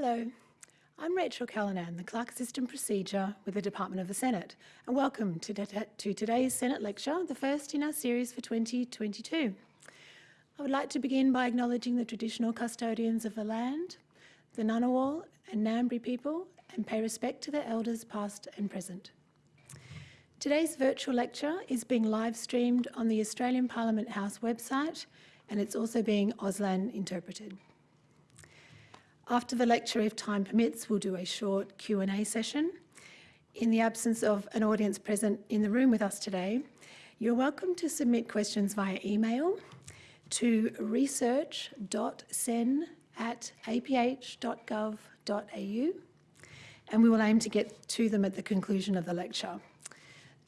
Hello, I'm Rachel Callanan, the Clerk Assistant Procedure with the Department of the Senate, and welcome to, to today's Senate lecture, the first in our series for 2022. I would like to begin by acknowledging the traditional custodians of the land, the Ngunnawal and Ngambri people, and pay respect to their elders past and present. Today's virtual lecture is being live streamed on the Australian Parliament House website and it's also being Auslan interpreted. After the lecture, if time permits, we'll do a short Q&A session. In the absence of an audience present in the room with us today, you're welcome to submit questions via email to research.sen at aph.gov.au and we will aim to get to them at the conclusion of the lecture.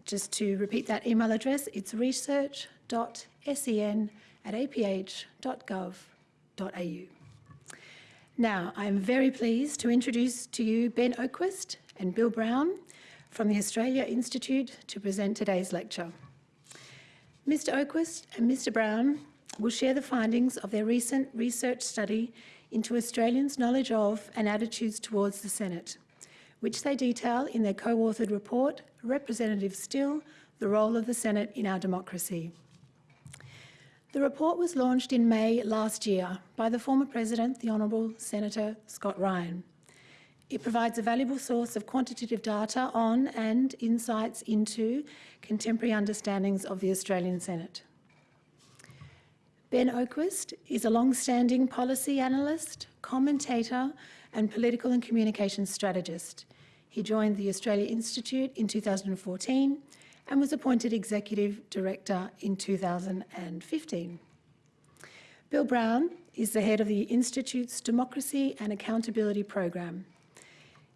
Just to repeat that email address, it's research.sen at aph.gov.au. Now, I'm very pleased to introduce to you Ben Oquist and Bill Brown from the Australia Institute to present today's lecture. Mr Oquist and Mr Brown will share the findings of their recent research study into Australians' knowledge of and attitudes towards the Senate, which they detail in their co-authored report, Representative Still, the Role of the Senate in Our Democracy. The report was launched in May last year by the former President, the Honourable Senator Scott Ryan. It provides a valuable source of quantitative data on and insights into contemporary understandings of the Australian Senate. Ben Oquist is a long-standing policy analyst, commentator and political and communications strategist. He joined the Australia Institute in 2014 and was appointed Executive Director in 2015. Bill Brown is the head of the Institute's Democracy and Accountability Program.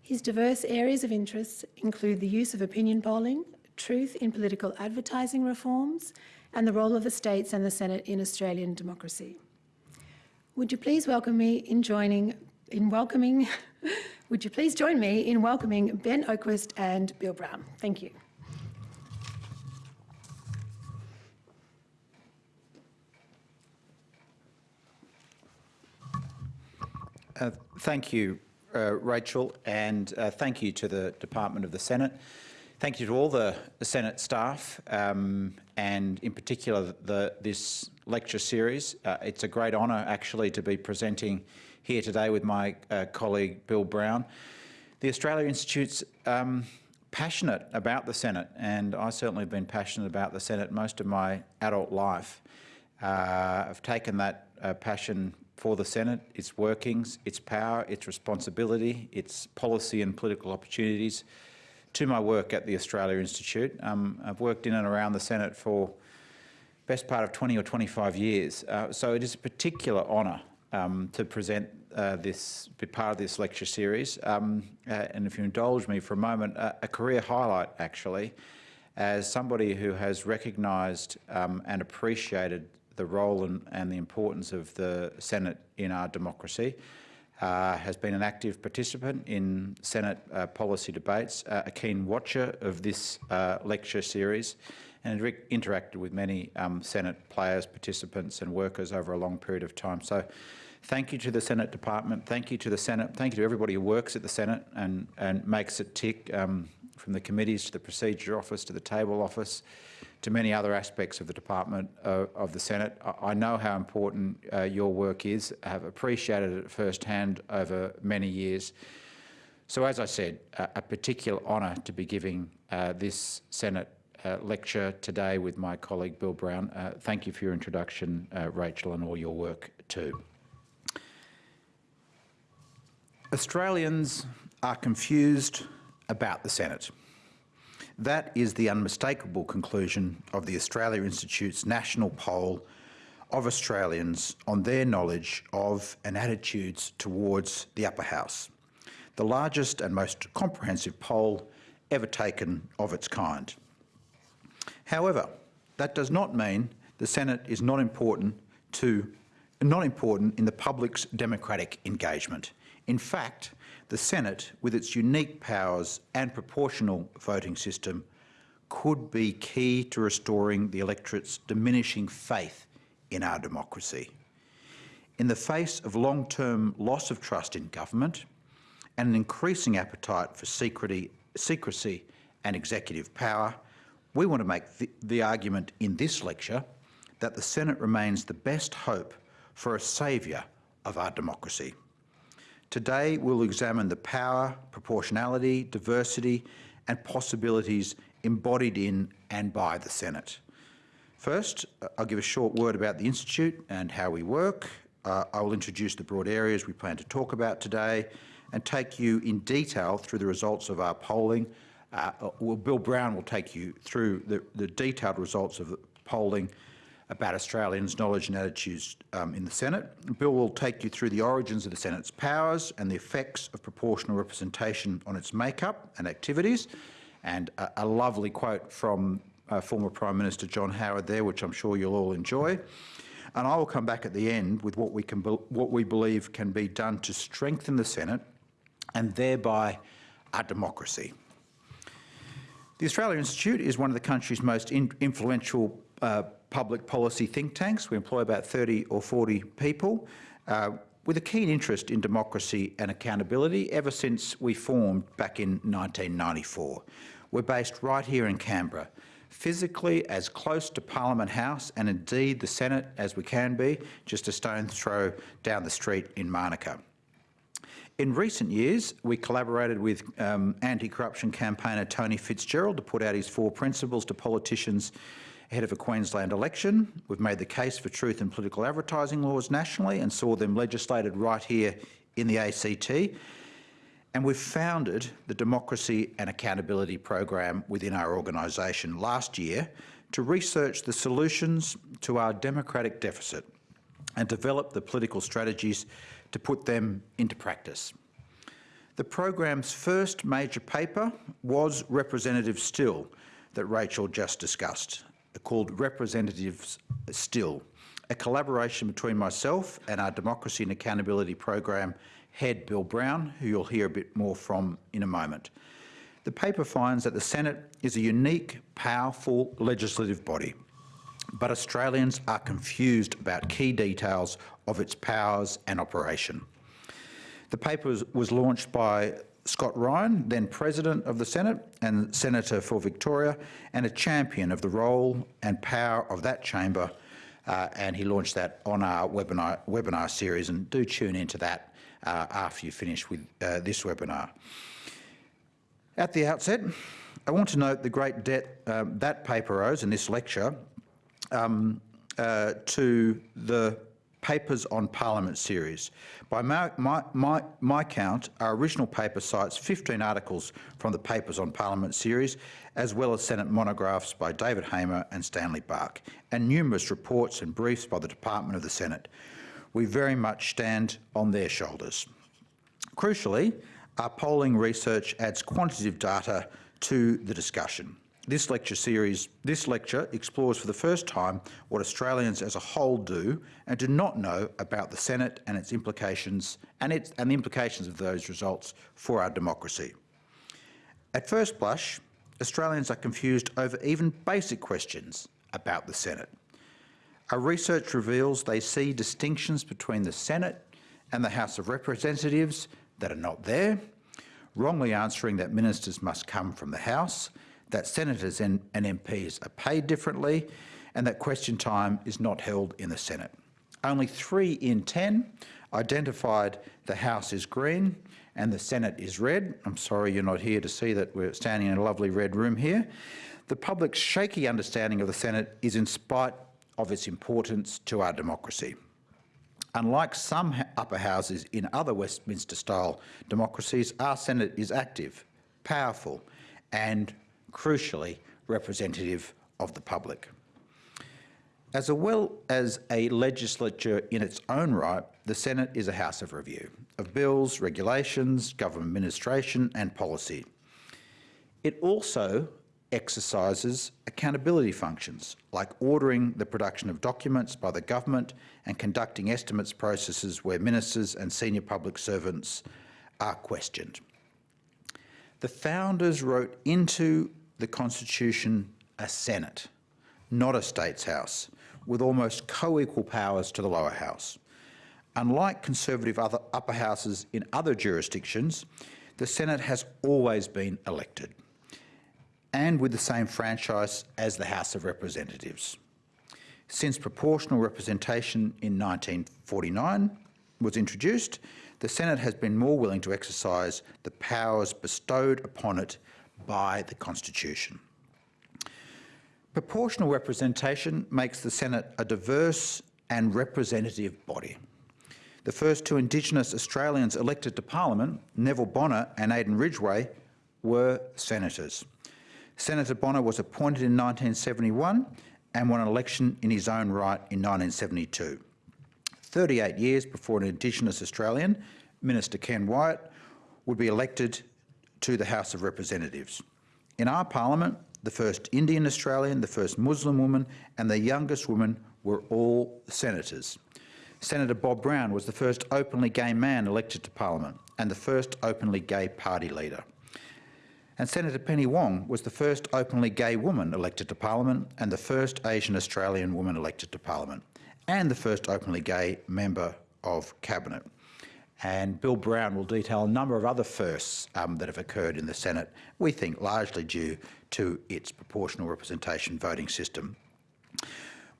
His diverse areas of interest include the use of opinion polling, truth in political advertising reforms, and the role of the states and the Senate in Australian democracy. Would you please welcome me in joining, in welcoming, would you please join me in welcoming Ben Oquist and Bill Brown? Thank you. Uh, thank you, uh, Rachel, and uh, thank you to the Department of the Senate. Thank you to all the, the Senate staff um, and in particular the, this lecture series. Uh, it's a great honour actually to be presenting here today with my uh, colleague Bill Brown. The Australia Institute's um, passionate about the Senate and I certainly have been passionate about the Senate most of my adult life. I've taken that passion for the Senate, its workings, its power, its responsibility, its policy and political opportunities to my work at the Australia Institute. Um, I've worked in and around the Senate for best part of 20 or 25 years, uh, so it is a particular honour um, to present uh, this, be part of this lecture series. Um, uh, and if you indulge me for a moment, a career highlight actually, as somebody who has recognised um, and appreciated the role and, and, the importance of the Senate in our democracy, uh, has been an active participant in Senate uh, policy debates, uh, a keen watcher of this uh, lecture series, and interacted with many um, Senate players, participants and workers over a long period of time. So thank you to the Senate Department, thank you to the Senate, thank you to everybody who works at the Senate and, and makes it tick, um, from the committees to the Procedure Office to the Table Office, to many other aspects of the Department uh, of the Senate. I, I know how important uh, your work is. I have appreciated it firsthand over many years. So as I said, a particular honour to be giving uh, this Senate uh, lecture today with my colleague Bill Brown. Uh, thank you for your introduction, Rachel, and all your work too. Australians are confused about the Senate. That is the unmistakable conclusion of the Australia Institute's national poll of Australians on their knowledge of and attitudes towards the upper house, the largest and most comprehensive poll ever taken of its kind. However, that does not mean the Senate is not important to not important in the public's democratic engagement. In fact, the Senate, with its unique powers and proportional voting system, could be key to restoring the electorate's diminishing faith in our democracy. In the face of long-term loss of trust in government and an increasing appetite for secrecy, and executive power, we want to make the, the argument in this lecture that the Senate remains the best hope for a saviour of our democracy. Today, we'll examine the power, proportionality, diversity and possibilities embodied in and by the Senate. First, I'll give a short word about the Institute and how we work. Uh, I will introduce the broad areas we plan to talk about today and take you in detail through the results of our polling. Uh, well, Bill Brown will take you through the, the detailed results of the polling about Australians' knowledge and attitudes um, in the Senate. Bill will take you through the origins of the Senate's powers and the effects of proportional representation on its makeup and activities. And a, a lovely quote from uh, former Prime Minister John Howard there, which I'm sure you'll all enjoy. And I will come back at the end with what we, can what we believe can be done to strengthen the Senate and thereby our democracy. The Australia Institute is one of the country's most in influential uh, public policy think tanks. We employ about 30 or 40 people uh, with a keen interest in democracy and accountability ever since we formed back in 1994. We're based right here in Canberra, physically as close to Parliament House and indeed the Senate as we can be, just a stone's throw down the street in Manuka. In recent years, we collaborated with um, anti-corruption campaigner Tony Fitzgerald to put out his four principles to politicians ahead of a Queensland election. We've made the case for truth in political advertising laws nationally and saw them legislated right here in the ACT. And we've founded the Democracy and Accountability Program within our organisation last year to research the solutions to our democratic deficit and develop the political strategies to put them into practice. The program's first major paper was Representative Still that Rachel just discussed called Representatives Still, a collaboration between myself and our Democracy and Accountability Program head, Bill Brown, who you'll hear a bit more from in a moment. The paper finds that the Senate is a unique, powerful legislative body, but Australians are confused about key details of its powers and operation. The paper was, launched by Scott Ryan, then President of the Senate and Senator for Victoria, and a champion of the role and power of that chamber. Uh, and he launched that on our webinar, webinar series, and do tune into that uh, after you finish with uh, this webinar. At the outset, I want to note the great debt um, that paper owes in this lecture um, uh, to the Papers on Parliament series. By my, my, my, count, our original paper cites 15 articles from the Papers on Parliament series, as well as Senate monographs by David Hamer and Stanley Bach, and numerous reports and briefs by the Department of the Senate. We very much stand on their shoulders. Crucially, our polling research adds quantitative data to the discussion. This lecture series, this lecture explores for the first time what Australians as a whole do and do not know about the Senate and its implications and, its, and the implications of those results for our democracy. At first blush, Australians are confused over even basic questions about the Senate. Our research reveals they see distinctions between the Senate and the House of Representatives that are not there, wrongly answering that ministers must come from the House that senators and, and MPs are paid differently and that question time is not held in the Senate. Only three in 10 identified the House is green and the Senate is red. I'm sorry you're not here to see that we're standing in a lovely red room here. The public's shaky understanding of the Senate is in spite of its importance to our democracy. Unlike some upper houses in other Westminster-style democracies, our Senate is active, powerful and crucially representative of the public. As well as a legislature in its own right, the Senate is a house of review of bills, regulations, government administration and policy. It also exercises accountability functions, like ordering the production of documents by the government and conducting estimates processes where ministers and senior public servants are questioned. The founders wrote into the Constitution a Senate, not a States House, with almost co-equal powers to the lower house. Unlike conservative other upper houses in other jurisdictions, the Senate has always been elected and with the same franchise as the House of Representatives. Since proportional representation in 1949 was introduced, the Senate has been more willing to exercise the powers bestowed upon it by the Constitution. Proportional representation makes the Senate a diverse and representative body. The first two Indigenous Australians elected to Parliament, Neville Bonner and Aden Ridgeway, were senators. Senator Bonner was appointed in 1971 and won an election in his own right in 1972. 38 years before an Indigenous Australian, Minister Ken Wyatt, would be elected to the House of Representatives. In our parliament, the first Indian Australian, the first Muslim woman and the youngest woman were all senators. Senator Bob Brown was the first openly gay man elected to parliament and the first openly gay party leader. And Senator Penny Wong was the first openly gay woman elected to parliament and the first Asian Australian woman elected to parliament and the first openly gay member of cabinet. And Bill Brown will detail a number of other firsts um, that have occurred in the Senate, we think largely due to its proportional representation voting system.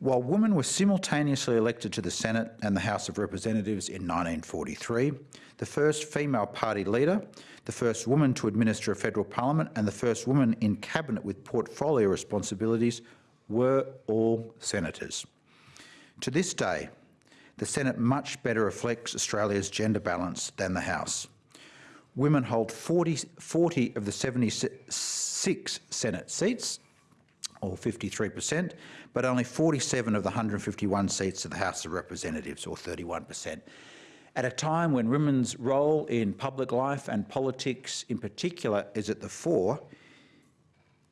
While women were simultaneously elected to the Senate and the House of Representatives in 1943, the first female party leader, the first woman to administer a federal parliament and the first woman in cabinet with portfolio responsibilities were all senators. To this day, the Senate much better reflects Australia's gender balance than the House. Women hold 40, 40 of the 76 Senate seats, or 53%, but only 47 of the 151 seats of the House of Representatives, or 31%. At a time when women's role in public life and politics in particular is at the fore,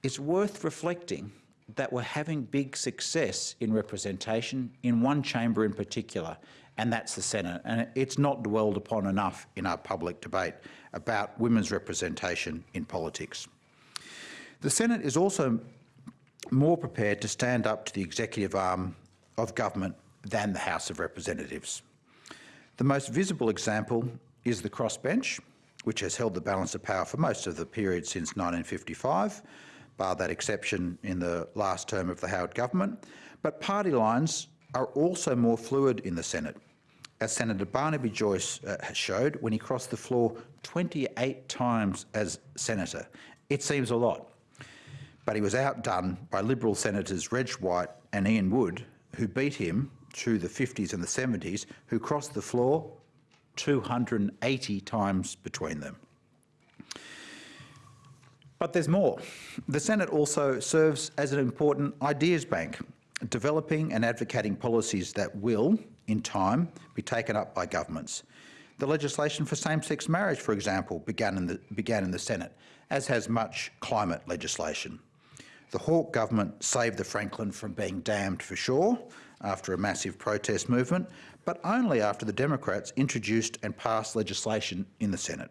it's worth reflecting that we're having big success in representation in one chamber in particular, and that's the Senate. And it's not dwelled upon enough in our public debate about women's representation in politics. The Senate is also more prepared to stand up to the executive arm of government than the House of Representatives. The most visible example is the crossbench, which has held the balance of power for most of the period since 1955, bar that exception in the last term of the Howard government. But party lines are also more fluid in the Senate, as Senator Barnaby Joyce uh, showed when he crossed the floor 28 times as senator. It seems a lot, but he was outdone by Liberal Senators Reg Wright and Ian Wood, who beat him through the 50s and the 70s, who crossed the floor 280 times between them. But there's more. The Senate also serves as an important ideas bank, developing and advocating policies that will, in time, be taken up by governments. The legislation for same-sex marriage, for example, began in, the, began in the Senate, as has much climate legislation. The Hawke government saved the Franklin from being dammed for sure after a massive protest movement, but only after the Democrats introduced and passed legislation in the Senate.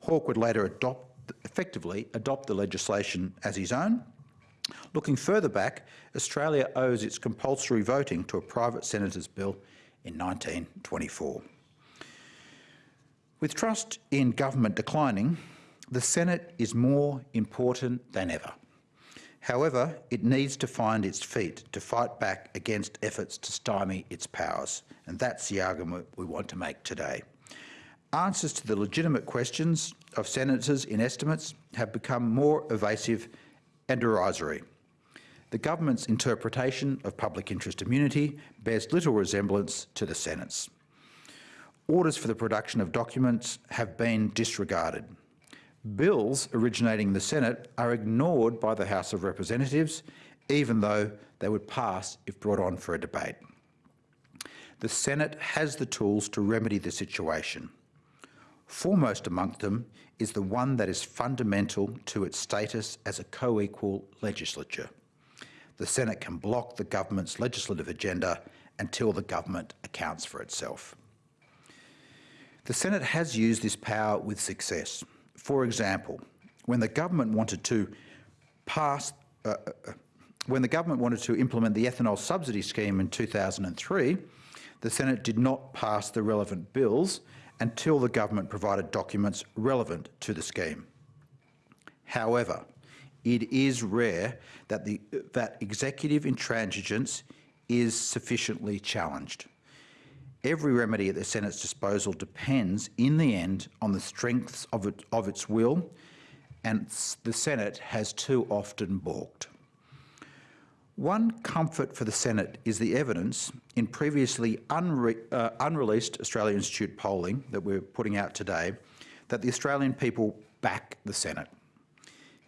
Hawke would later adopt effectively adopt the legislation as his own. Looking further back, Australia owes its compulsory voting to a private senator's bill in 1924. With trust in government declining, the Senate is more important than ever. However, it needs to find its feet to fight back against efforts to stymie its powers, and that's the argument we want to make today. Answers to the legitimate questions of sentences in estimates have become more evasive and derisory. The government's interpretation of public interest immunity bears little resemblance to the Senate's. Orders for the production of documents have been disregarded. Bills originating in the Senate are ignored by the House of Representatives, even though they would pass if brought on for a debate. The Senate has the tools to remedy the situation. Foremost among them is the one that is fundamental to its status as a co-equal legislature. The Senate can block the government's legislative agenda until the government accounts for itself. The Senate has used this power with success. For example, when the government wanted to pass uh, uh when the government wanted to implement the ethanol subsidy scheme in 2003, the Senate did not pass the relevant bills until the government provided documents relevant to the scheme. However, it is rare that, the, that executive intransigence is sufficiently challenged. Every remedy at the Senate's disposal depends, in the end, on the strengths of, it, of its will, and the Senate has too often balked. One comfort for the Senate is the evidence in previously unre uh, unreleased Australia Institute polling that we're putting out today that the Australian people back the Senate.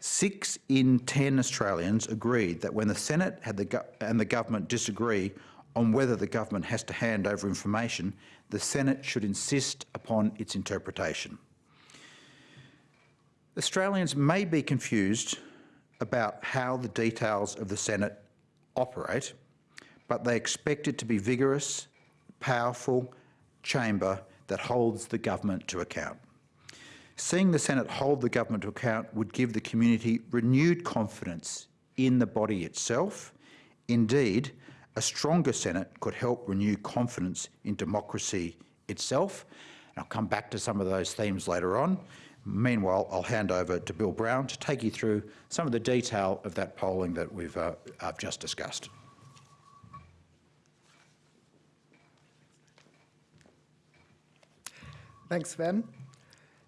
Six in 10 Australians agreed that when the Senate the and the government disagree on whether the government has to hand over information, the Senate should insist upon its interpretation. Australians may be confused about how the details of the Senate operate, but they expect it to be vigorous, powerful chamber that holds the government to account. Seeing the Senate hold the government to account would give the community renewed confidence in the body itself. Indeed, a stronger Senate could help renew confidence in democracy itself. And I'll come back to some of those themes later on. Meanwhile, I'll hand over to Bill Brown to take you through some of the detail of that polling that we've uh, I've just discussed. Thanks, Ben.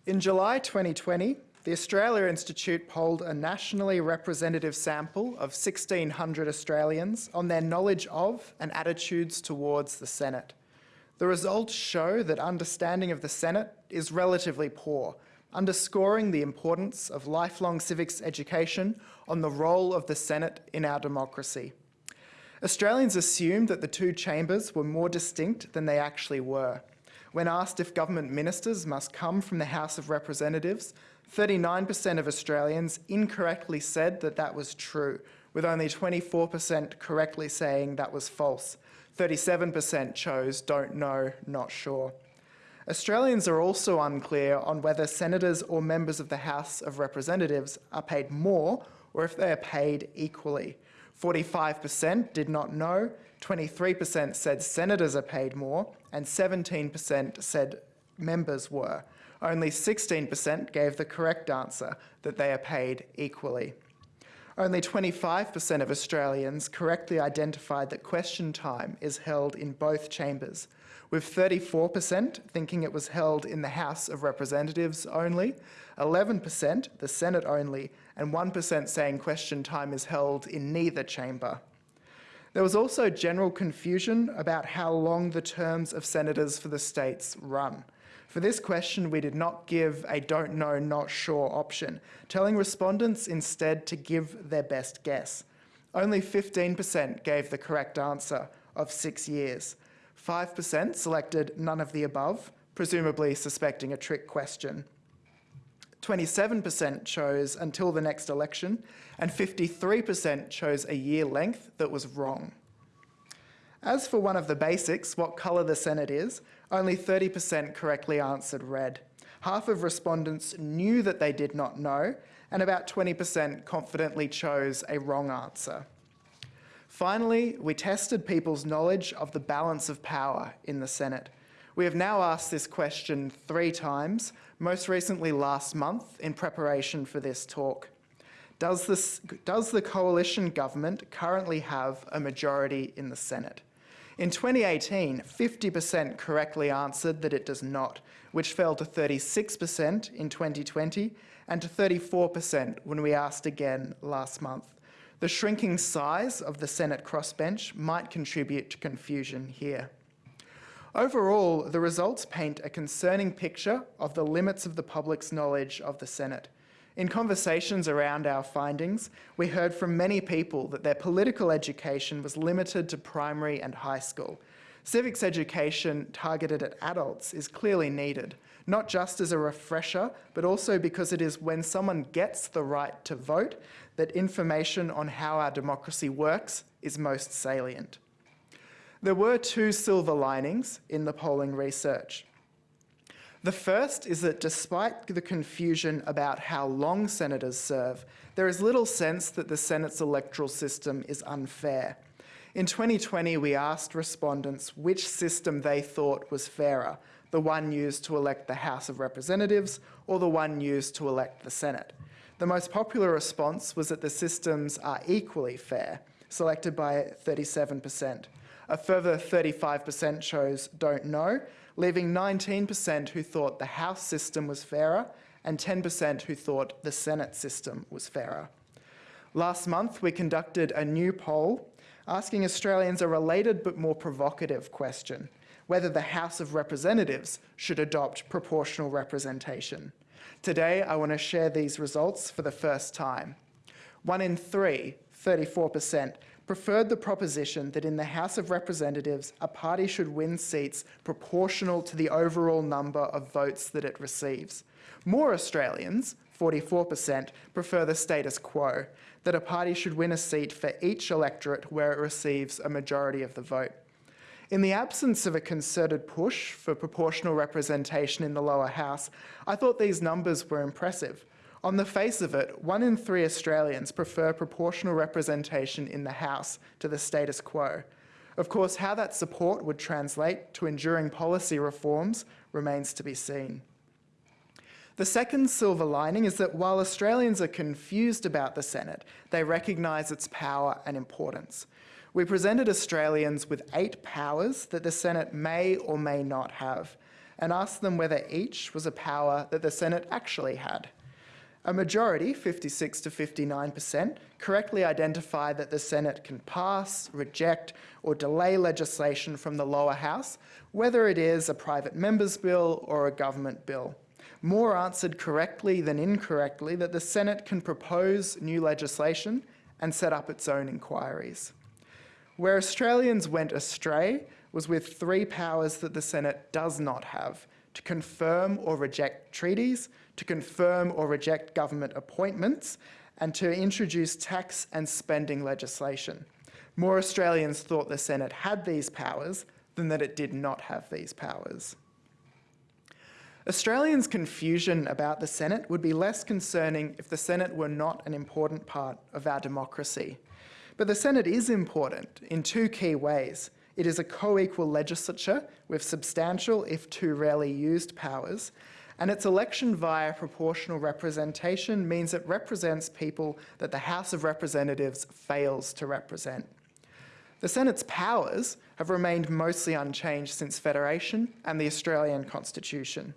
In July 2020, the Australia Institute polled a nationally representative sample of 1,600 Australians on their knowledge of and attitudes towards the Senate. The results show that understanding of the Senate is relatively poor, underscoring the importance of lifelong civics education on the role of the Senate in our democracy. Australians assumed that the two chambers were more distinct than they actually were. When asked if government ministers must come from the House of Representatives, 39% of Australians incorrectly said that that was true, with only 24% correctly saying that was false. 37% chose don't know, not sure. Australians are also unclear on whether senators or members of the House of Representatives are paid more or if they are paid equally. 45% did not know, 23% said senators are paid more, and 17% said members were. Only 16% gave the correct answer, that they are paid equally. Only 25% of Australians correctly identified that question time is held in both chambers, with 34% thinking it was held in the House of Representatives only, 11% the Senate only, and 1% saying question time is held in neither chamber. There was also general confusion about how long the terms of senators for the states run. For this question, we did not give a don't know, not sure option, telling respondents instead to give their best guess. Only 15% gave the correct answer of six years. 5% selected none of the above, presumably suspecting a trick question. 27% chose until the next election, and 53% chose a year length that was wrong. As for one of the basics, what colour the Senate is, only 30% correctly answered red. Half of respondents knew that they did not know, and about 20% confidently chose a wrong answer. Finally, we tested people's knowledge of the balance of power in the Senate. We have now asked this question three times, most recently last month in preparation for this talk. Does, this, does the coalition government currently have a majority in the Senate? In 2018, 50% correctly answered that it does not, which fell to 36% in 2020 and to 34% when we asked again last month. The shrinking size of the Senate crossbench might contribute to confusion here. Overall, the results paint a concerning picture of the limits of the public's knowledge of the Senate. In conversations around our findings, we heard from many people that their political education was limited to primary and high school. Civics education targeted at adults is clearly needed, not just as a refresher, but also because it is when someone gets the right to vote that information on how our democracy works is most salient. There were two silver linings in the polling research. The first is that despite the confusion about how long senators serve, there is little sense that the Senate's electoral system is unfair. In 2020, we asked respondents which system they thought was fairer, the one used to elect the House of Representatives or the one used to elect the Senate. The most popular response was that the systems are equally fair, selected by 37%. A further 35% chose don't know, leaving 19% who thought the House system was fairer and 10% who thought the Senate system was fairer. Last month, we conducted a new poll asking Australians a related but more provocative question whether the House of Representatives should adopt proportional representation. Today, I want to share these results for the first time. One in three, 34%, preferred the proposition that in the House of Representatives, a party should win seats proportional to the overall number of votes that it receives. More Australians, 44%, prefer the status quo, that a party should win a seat for each electorate where it receives a majority of the vote. In the absence of a concerted push for proportional representation in the lower house, I thought these numbers were impressive. On the face of it, one in three Australians prefer proportional representation in the House to the status quo. Of course, how that support would translate to enduring policy reforms remains to be seen. The second silver lining is that while Australians are confused about the Senate, they recognise its power and importance. We presented Australians with eight powers that the Senate may or may not have, and asked them whether each was a power that the Senate actually had. A majority, 56 to 59%, correctly identified that the Senate can pass, reject, or delay legislation from the lower house, whether it is a private member's bill or a government bill. More answered correctly than incorrectly that the Senate can propose new legislation and set up its own inquiries. Where Australians went astray was with three powers that the Senate does not have to confirm or reject treaties, to confirm or reject government appointments, and to introduce tax and spending legislation. More Australians thought the Senate had these powers than that it did not have these powers. Australians' confusion about the Senate would be less concerning if the Senate were not an important part of our democracy. But the Senate is important in two key ways. It is a co-equal legislature with substantial, if too rarely used, powers, and its election via proportional representation means it represents people that the House of Representatives fails to represent. The Senate's powers have remained mostly unchanged since Federation and the Australian Constitution.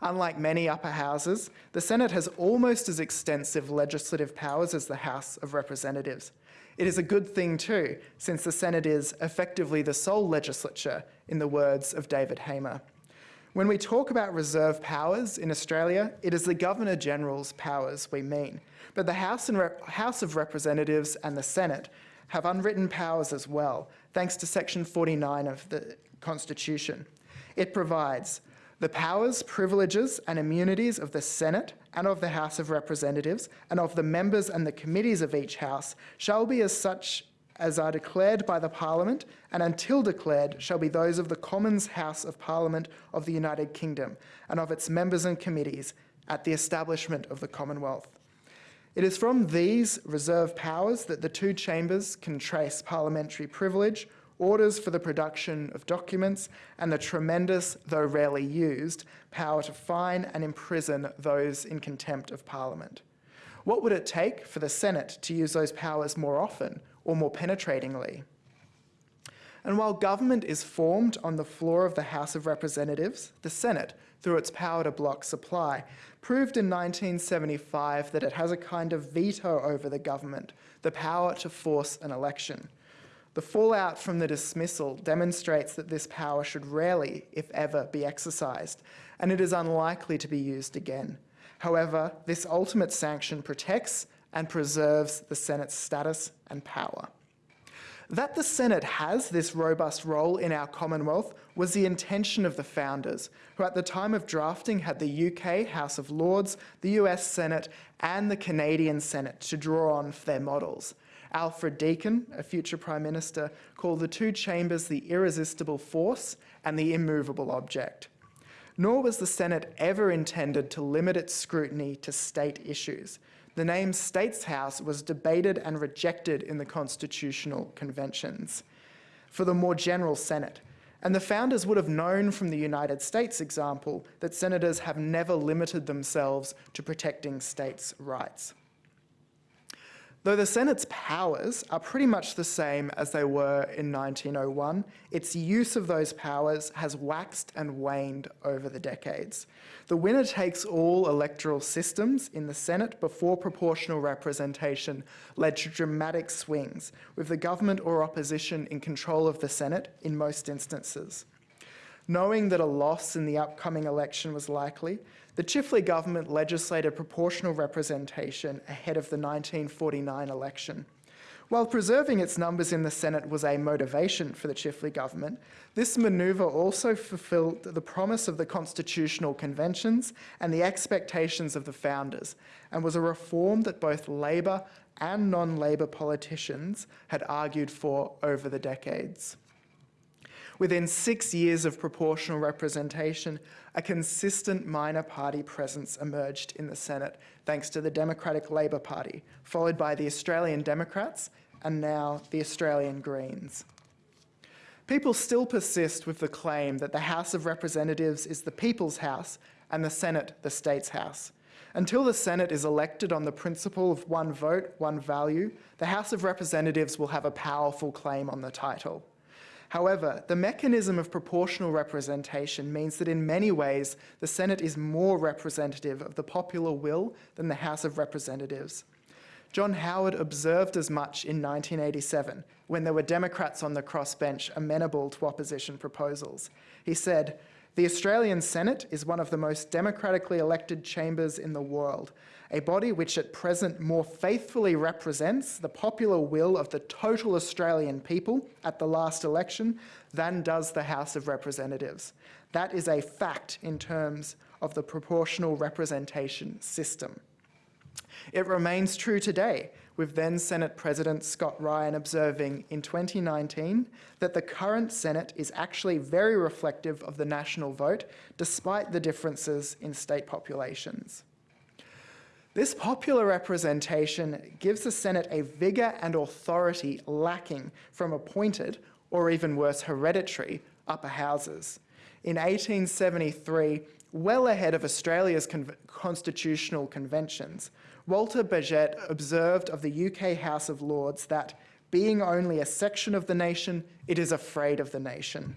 Unlike many upper houses, the Senate has almost as extensive legislative powers as the House of Representatives. It is a good thing too, since the Senate is effectively the sole legislature, in the words of David Hamer. When we talk about reserve powers in Australia, it is the Governor General's powers we mean. But the House, House, of Representatives and the Senate have unwritten powers as well, thanks to Section 49 of the Constitution. It provides the powers, privileges, and immunities of the Senate and of the House of Representatives and of the members and the committees of each House shall be as such as are declared by the Parliament, and until declared shall be those of the Commons House of Parliament of the United Kingdom, and of its members and committees at the establishment of the Commonwealth. It is from these reserved powers that the two chambers can trace parliamentary privilege orders for the production of documents, and the tremendous, though rarely used, power to fine and imprison those in contempt of Parliament. What would it take for the Senate to use those powers more often or more penetratingly? And while government is formed on the floor of the House of Representatives, the Senate, through its power to block supply, proved in 1975 that it has a kind of veto over the government, the power to force an election. The fallout from the dismissal demonstrates that this power should rarely, if ever, be exercised, and it is unlikely to be used again. However, this ultimate sanction protects and preserves the Senate's status and power. That the Senate has this robust role in our Commonwealth was the intention of the founders, who at the time of drafting had the UK House of Lords, the US Senate, and the Canadian Senate to draw on for their models. Alfred Deakin, a future Prime Minister, called the two chambers the irresistible force and the immovable object. Nor was the Senate ever intended to limit its scrutiny to state issues. The name States House was debated and rejected in the constitutional conventions. for the more general Senate. And the founders would have known from the United States example that senators have never limited themselves to protecting states' rights. Though the Senate's powers are pretty much the same as they were in 1901, its use of those powers has waxed and waned over the decades. The winner takes all electoral systems in the Senate before proportional representation led to dramatic swings, with the government or opposition in control of the Senate in most instances. Knowing that a loss in the upcoming election was likely, the Chifley government legislated proportional representation ahead of the 1949 election. While preserving its numbers in the Senate was a motivation for the Chifley government, this manoeuvre also fulfilled the promise of the constitutional conventions and the expectations of the founders, and was a reform that both Labor and non Labor politicians had argued for over the decades. Within six years of proportional representation, a consistent minor party presence emerged in the Senate, thanks to the Democratic Labor Party, followed by the Australian Democrats and now the Australian Greens. People still persist with the claim that the House of Representatives is the people's house and the Senate the state's house. Until the Senate is elected on the principle of one vote, one value, the House of Representatives will have a powerful claim on the title. However, the mechanism of proportional representation means that in many ways the Senate is more representative of the popular will than the House of Representatives. John Howard observed as much in 1987 when there were Democrats on the crossbench amenable to opposition proposals. He said, the Australian Senate is one of the most democratically elected chambers in the world, a body which at present more faithfully represents the popular will of the total Australian people at the last election than does the House of Representatives. That is a fact in terms of the proportional representation system. It remains true today, with then Senate President Scott Ryan observing in 2019 that the current Senate is actually very reflective of the national vote, despite the differences in state populations. This popular representation gives the Senate a vigour and authority lacking from appointed, or even worse, hereditary, upper houses. In 1873, well ahead of Australia's con constitutional conventions, Walter Bagehot observed of the UK House of Lords that, being only a section of the nation, it is afraid of the nation.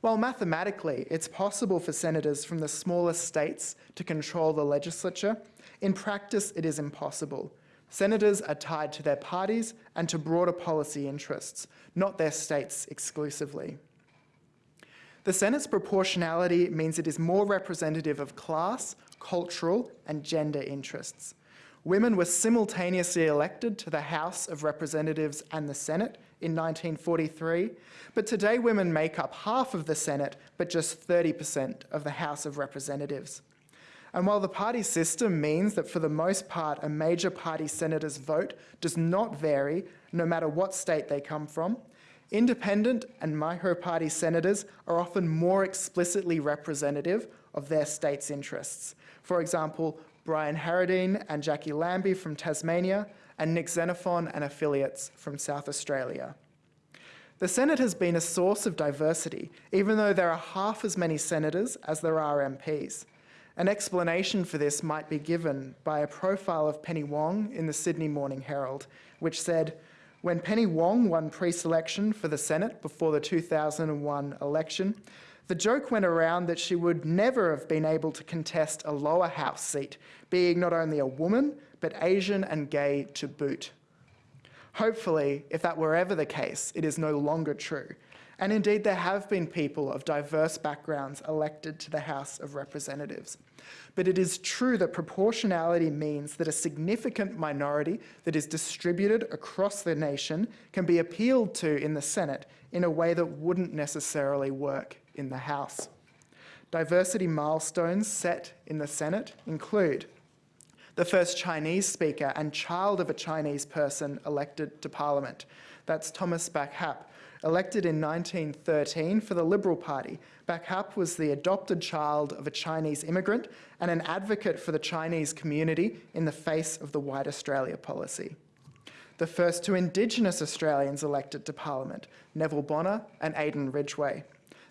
While mathematically it's possible for senators from the smallest states to control the legislature, in practice it is impossible. Senators are tied to their parties and to broader policy interests, not their states exclusively. The Senate's proportionality means it is more representative of class, cultural and gender interests. Women were simultaneously elected to the House of Representatives and the Senate in 1943, but today women make up half of the Senate, but just 30% of the House of Representatives. And while the party system means that for the most part a major party senator's vote does not vary no matter what state they come from, independent and micro-party senators are often more explicitly representative of their state's interests. For example, Brian Harradine and Jackie Lambie from Tasmania, and Nick Xenophon and affiliates from South Australia. The Senate has been a source of diversity, even though there are half as many senators as there are MPs. An explanation for this might be given by a profile of Penny Wong in the Sydney Morning Herald, which said, when Penny Wong won pre-selection for the Senate before the 2001 election, the joke went around that she would never have been able to contest a lower house seat, being not only a woman, but Asian and gay to boot. Hopefully, if that were ever the case, it is no longer true. And indeed, there have been people of diverse backgrounds elected to the House of Representatives. But it is true that proportionality means that a significant minority that is distributed across the nation can be appealed to in the Senate in a way that wouldn't necessarily work in the House. Diversity milestones set in the Senate include the first Chinese speaker and child of a Chinese person elected to Parliament. That's Thomas Bakhap, elected in 1913 for the Liberal Party. Bach was the adopted child of a Chinese immigrant and an advocate for the Chinese community in the face of the White Australia policy. the first two Indigenous Australians elected to Parliament, Neville Bonner and Aden Ridgeway.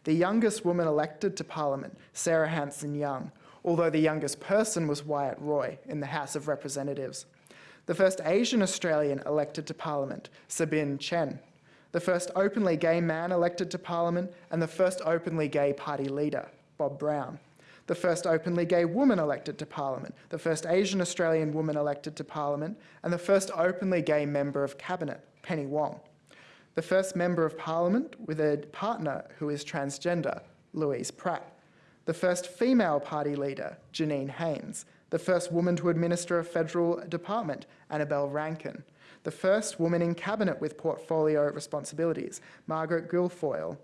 The youngest woman elected to Parliament, Sarah Hanson Young, although the youngest person was Wyatt Roy in the House of Representatives. The first Asian Australian elected to Parliament, Tsebin Tchen. The first openly gay man elected to Parliament, and the first openly gay party leader, Bob Brown. The first openly gay woman elected to Parliament, the first Asian Australian woman elected to Parliament, and the first openly gay member of Cabinet, Penny Wong. The first member of Parliament with a partner who is transgender, Louise Pratt. The first female party leader, Janine Haines. The first woman to administer a federal department, Annabelle Rankin. The first woman in cabinet with portfolio responsibilities, Margaret Guilfoyle.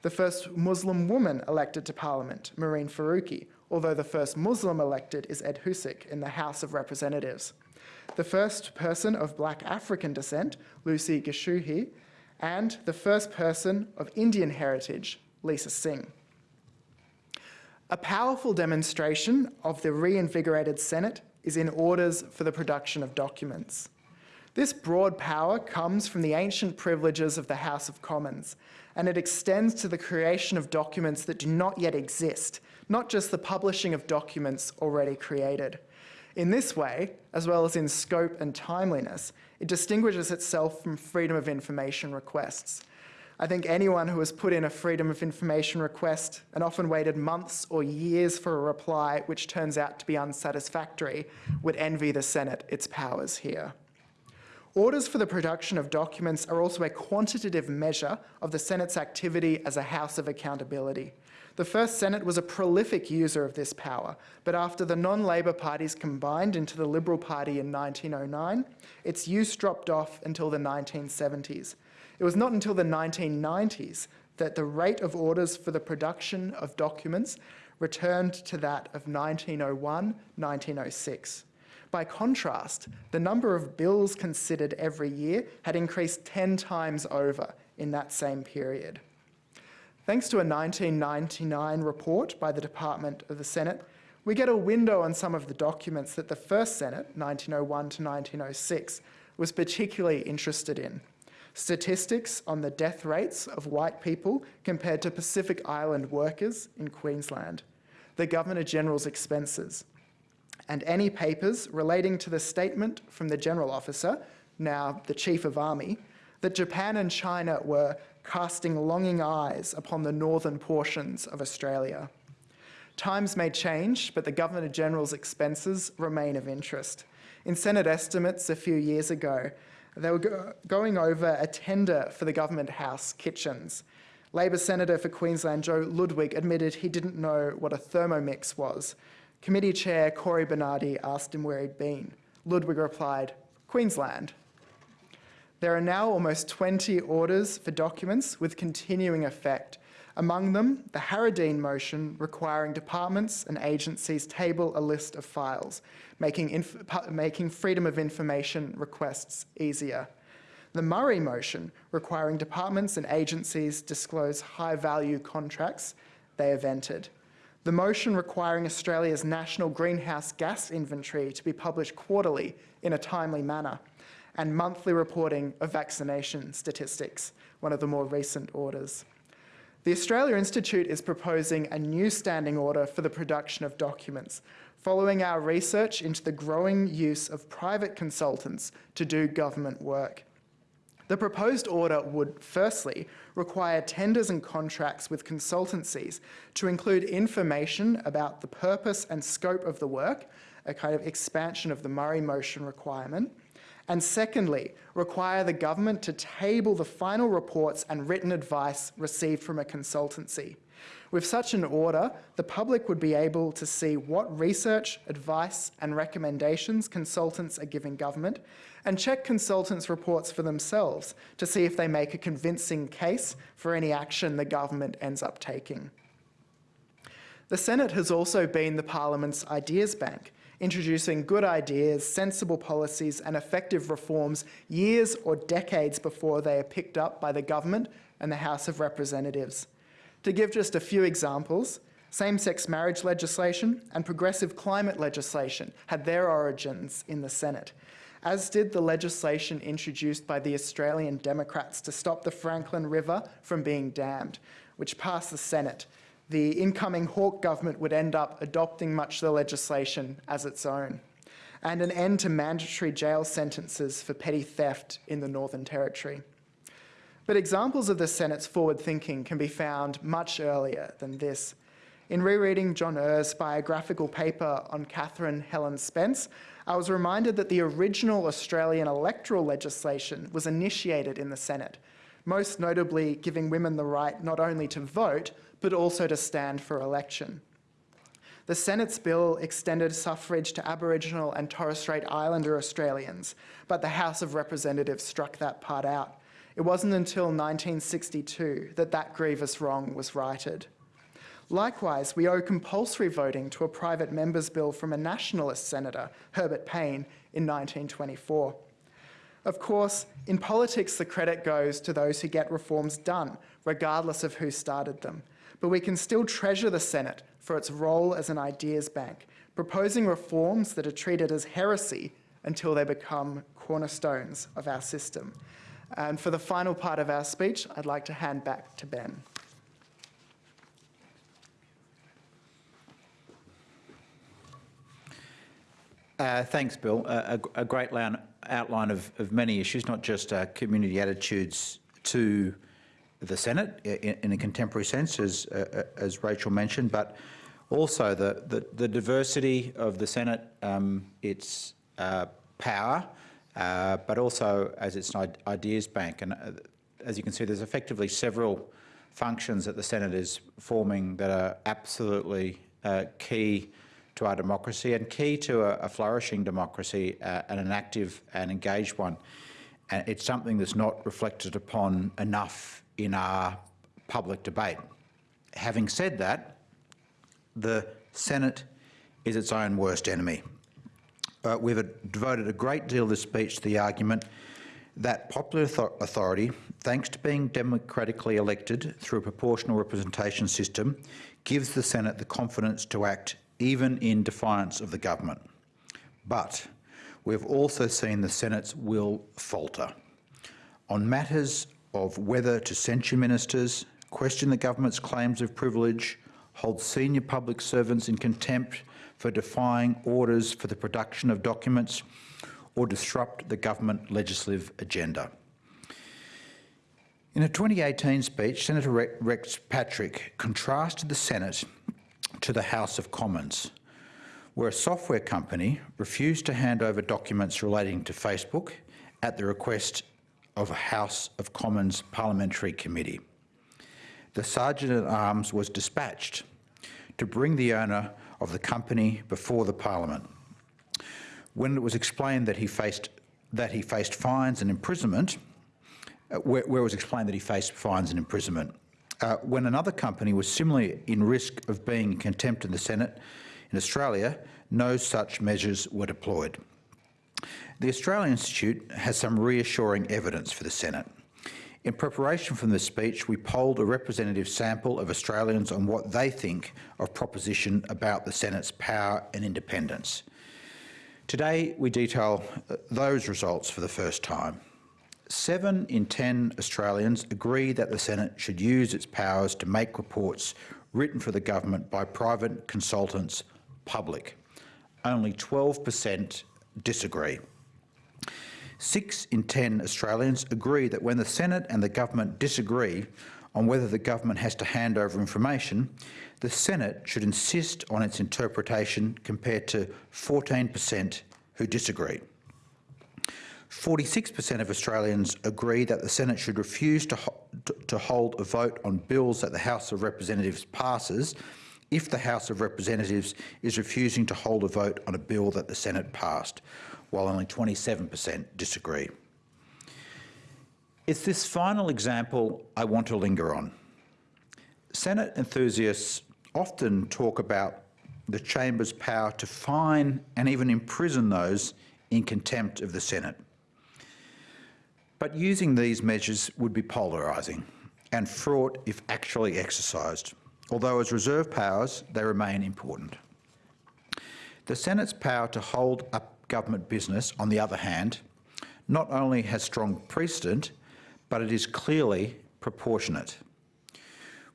The first Muslim woman elected to Parliament, Mehreen Faruqi, although the first Muslim elected is Ed Husic in the House of Representatives. The first person of black African descent, Lucy Gichuhi, and the first person of Indian heritage, Lisa Singh. A powerful demonstration of the reinvigorated Senate is in orders for the production of documents. This broad power comes from the ancient privileges of the House of Commons, and it extends to the creation of documents that do not yet exist, not just the publishing of documents already created. In this way, as well as in scope and timeliness, it distinguishes itself from freedom of information requests. I think anyone who has put in a freedom of information request and often waited months or years for a reply which turns out to be unsatisfactory would envy the Senate its powers here. Orders for the production of documents are also a quantitative measure of the Senate's activity as a house of accountability. The first Senate was a prolific user of this power, but after the non-Labor parties combined into the Liberal Party in 1909, its use dropped off until the 1970s. It was not until the 1990s that the rate of orders for the production of documents returned to that of 1901-1906. By contrast, the number of bills considered every year had increased 10 times over in that same period. Thanks to a 1999 report by the Department of the Senate, we get a window on some of the documents that the first Senate, 1901 to 1906, was particularly interested in. Statistics on the death rates of white people compared to Pacific Island workers in Queensland. The Governor General's expenses. And any papers relating to the statement from the General Officer, now the Chief of Army, that Japan and China were casting longing eyes upon the northern portions of Australia. Times may change, but the Governor General's expenses remain of interest. In Senate estimates a few years ago, they were go going over a tender for the Government House kitchens. Labor Senator for Queensland Joe Ludwig admitted he didn't know what a Thermomix was. Committee Chair Cory Bernardi asked him where he'd been. Ludwig replied, Queensland. There are now almost 20 orders for documents with continuing effect. Among them, the Harradine motion requiring departments and agencies table a list of files, making, making freedom of information requests easier. The Murray motion requiring departments and agencies disclose high-value contracts they have entered. The motion requiring Australia's national greenhouse gas inventory to be published quarterly in a timely manner and monthly reporting of vaccination statistics, one of the more recent orders. The Australia Institute is proposing a new standing order for the production of documents, following our research into the growing use of private consultants to do government work. The proposed order would, firstly, require tenders and contracts with consultancies to include information about the purpose and scope of the work, a kind of expansion of the Murray motion requirement, and secondly, require the government to table the final reports and written advice received from a consultancy. With such an order, the public would be able to see what research, advice and recommendations consultants are giving government and check consultants' reports for themselves to see if they make a convincing case for any action the government ends up taking. The Senate has also been the Parliament's ideas bank, introducing good ideas, sensible policies and effective reforms years or decades before they are picked up by the government and the House of Representatives. To give just a few examples, same-sex marriage legislation and progressive climate legislation had their origins in the Senate. As did the legislation introduced by the Australian Democrats to stop the Franklin River from being dammed, which passed the Senate. The incoming Hawke government would end up adopting much of the legislation as its own, and an end to mandatory jail sentences for petty theft in the Northern Territory. But examples of the Senate's forward thinking can be found much earlier than this. In rereading John Uhr's biographical paper on Catherine Helen Spence, I was reminded that the original Australian electoral legislation was initiated in the Senate, most notably giving women the right not only to vote, but also to stand for election. The Senate's bill extended suffrage to Aboriginal and Torres Strait Islander Australians, but the House of Representatives struck that part out. It wasn't until 1962 that that grievous wrong was righted. Likewise, we owe compulsory voting to a private member's bill from a nationalist senator, Herbert Payne, in 1924. Of course, in politics, the credit goes to those who get reforms done, regardless of who started them. But we can still treasure the Senate for its role as an ideas bank, proposing reforms that are treated as heresy until they become cornerstones of our system. And for the final part of our speech, I'd like to hand back to Ben. Uh, thanks, Bill. Uh, a, a, great line, outline of, of, many issues, not just uh, community attitudes to the Senate in, in a contemporary sense, as, uh, as Rachel mentioned, but also the, the, the diversity of the Senate, um, its uh, power, uh, but also as its ideas bank. And as you can see, there's effectively several functions that the Senate is forming that are absolutely key to our democracy and key to a, a flourishing democracy uh, and an active and engaged one. And it's something that's not reflected upon enough in our public debate. Having said that, the Senate is its own worst enemy. Uh, we've devoted a great deal of this speech to the argument that popular authority, thanks to being democratically elected through a proportional representation system, gives the Senate the confidence to act even in defiance of the government. But we've also seen the Senate's will falter. On matters of whether to censure ministers, question the government's claims of privilege, hold senior public servants in contempt for defying orders for the production of documents, or disrupt the government legislative agenda. In a 2018 speech, Senator Rex Patrick contrasted the Senate to the House of Commons, where a software company refused to hand over documents relating to Facebook at the request of a House of Commons parliamentary committee. The Sergeant-at-Arms was dispatched to bring the owner of the company before the Parliament. When it was explained that he faced, that he faced fines and imprisonment, uh, where, where it was explained that he faced fines and imprisonment, uh, when another company was similarly in risk of being in contempt in the Senate in Australia, no such measures were deployed. The Australian Institute has some reassuring evidence for the Senate. In preparation for this speech, we polled a representative sample of Australians on what they think of proposition about the Senate's power and independence. Today, we detail uh, those results for the first time. Seven in 10 Australians agree that the Senate should use its powers to make reports written for the government by private consultants public. Only 12% disagree. Six in 10 Australians agree that when the Senate and the government disagree on whether the government has to hand over information, the Senate should insist on its interpretation compared to 14% who disagree. 46% of Australians agree that the Senate should refuse to, ho to hold a vote on bills that the House of Representatives passes if the House of Representatives is refusing to hold a vote on a bill that the Senate passed, while only 27% disagree. It's this final example I want to linger on. Senate enthusiasts often talk about the chamber's power to fine and even imprison those in contempt of the Senate. But using these measures would be polarising and fraught if actually exercised, although as reserve powers they remain important. The Senate's power to hold up government business, on the other hand, not only has strong precedent, but it is clearly proportionate.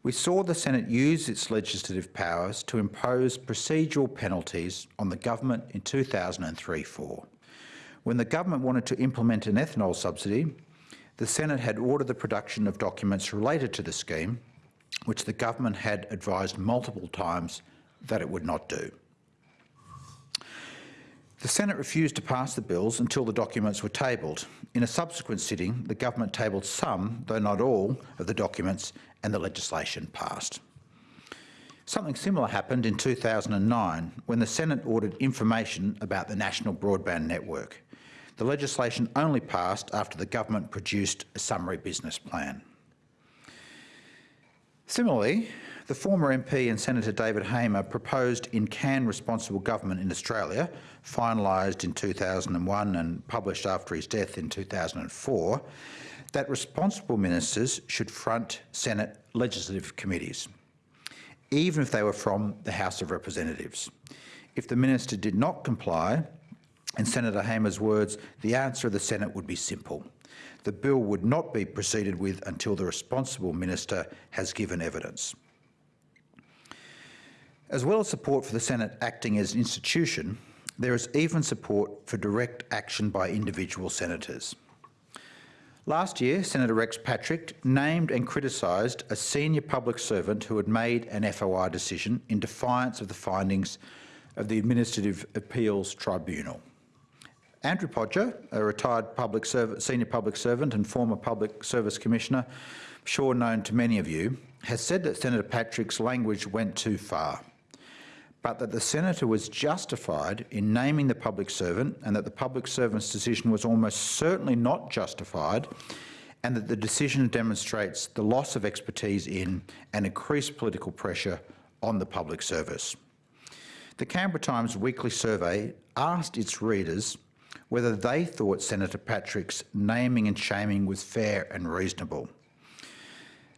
We saw the Senate use its legislative powers to impose procedural penalties on the government in 2003-4. When the government wanted to implement an ethanol subsidy, the Senate had ordered the production of documents related to the scheme, which the government had advised multiple times that it would not do. The Senate refused to pass the bills until the documents were tabled. In a subsequent sitting, the government tabled some, though not all, of the documents and the legislation passed. Something similar happened in 2009 when the Senate ordered information about the National Broadband Network. The legislation only passed after the government produced a summary business plan. Similarly, the former MP and Senator David Hamer proposed in Can Responsible Government in Australia, finalised in 2001 and published after his death in 2004, that responsible ministers should front Senate legislative committees, even if they were from the House of Representatives. If the minister did not comply, in Senator Hamer's words, the answer of the Senate would be simple. The bill would not be proceeded with until the responsible minister has given evidence. As well as support for the Senate acting as an institution, there is even support for direct action by individual senators. Last year, Senator Rex Patrick named and criticised a senior public servant who had made an FOI decision in defiance of the findings of the Administrative Appeals Tribunal. Andrew Podger, a retired public senior public servant and former Public Service Commissioner, sure known to many of you, has said that Senator Patrick's language went too far but that the senator was justified in naming the public servant and that the public servant's decision was almost certainly not justified and that the decision demonstrates the loss of expertise in and increased political pressure on the public service. The Canberra Times weekly survey asked its readers whether they thought Senator Patrick's naming and shaming was fair and reasonable.